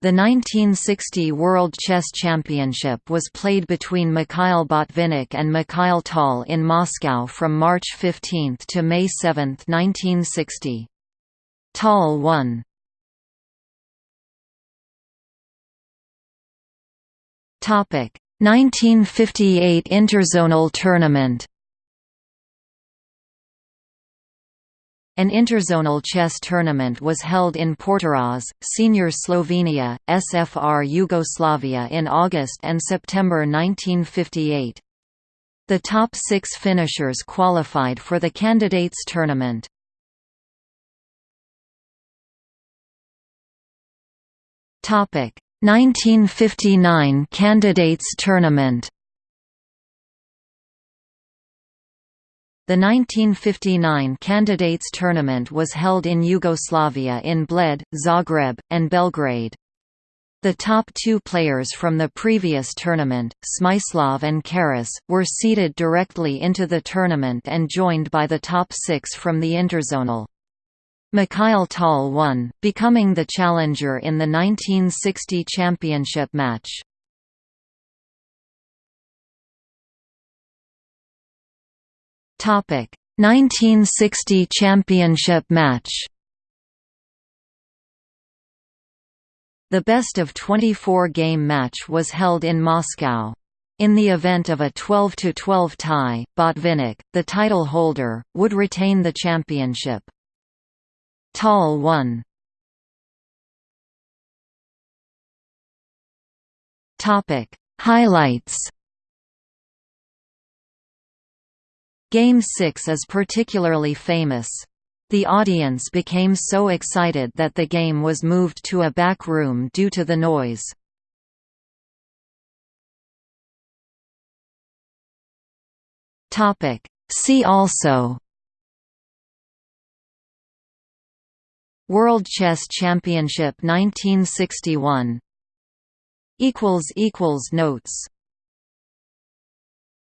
The 1960 World Chess Championship was played between Mikhail Botvinnik and Mikhail Tal in Moscow from March 15 to May 7, 1960. Tal won. Topic 1958 Interzonal Tournament An interzonal chess tournament was held in Portorož, Senior Slovenia, SFR Yugoslavia in August and September 1958. The top six finishers qualified for the candidates tournament. Topic 1959 Candidates Tournament The 1959 Candidates Tournament was held in Yugoslavia in Bled, Zagreb, and Belgrade. The top two players from the previous tournament, Smyslov and Keres, were seeded directly into the tournament and joined by the top six from the interzonal. Mikhail Tal won, becoming the challenger in the 1960 championship match. Topic 1960 championship match. The best of 24 game match was held in Moscow. In the event of a 12–12 tie, Botvinnik, the title holder, would retain the championship. Tal won. Highlights Game 6 is particularly famous. The audience became so excited that the game was moved to a back room due to the noise. See also World Chess Championship 1961 Notes